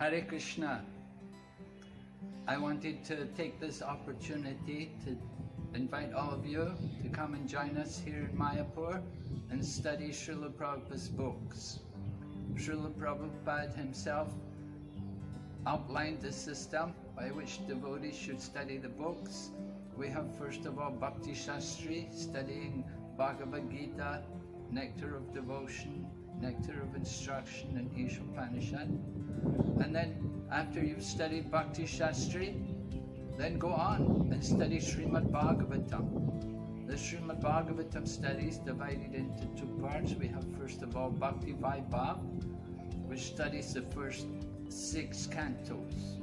Hare Krishna. I wanted to take this opportunity to invite all of you to come and join us here in Mayapur and study Srila Prabhupada's books. Srila Prabhupada himself outlined the system by which devotees should study the books. We have first of all Bhakti Shastri studying Bhagavad Gita, Nectar of Devotion, Nectar of Instruction and Ishopanishad. And then after you've studied Bhakti Shastri, then go on and study Srimad Bhagavatam. The Srimad Bhagavatam study is divided into two parts. We have first of all Bhakti Vaibhav, which studies the first six cantos.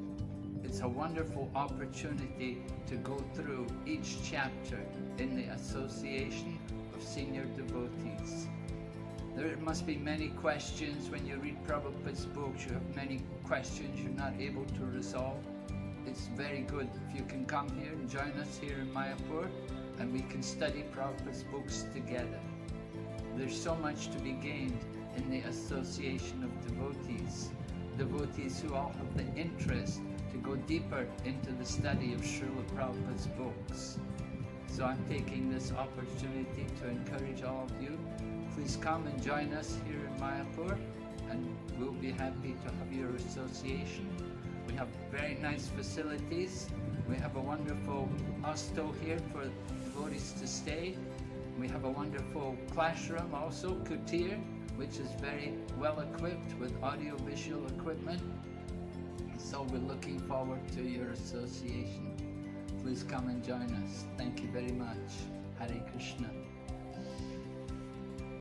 It's a wonderful opportunity to go through each chapter in the association of senior devotees. There must be many questions when you read Prabhupada's books. You have many questions you're not able to resolve. It's very good if you can come here and join us here in Mayapur and we can study Prabhupada's books together. There's so much to be gained in the association of devotees. Devotees who all have the interest to go deeper into the study of Srila Prabhupada's books. So I'm taking this opportunity to encourage all of you please come and join us here in Mayapur and we'll be happy to have your association. We have very nice facilities. We have a wonderful hostel here for devotees to stay. We have a wonderful classroom also, Kutir, which is very well equipped with audio-visual equipment. So we're looking forward to your association. Please come and join us. Thank you very much.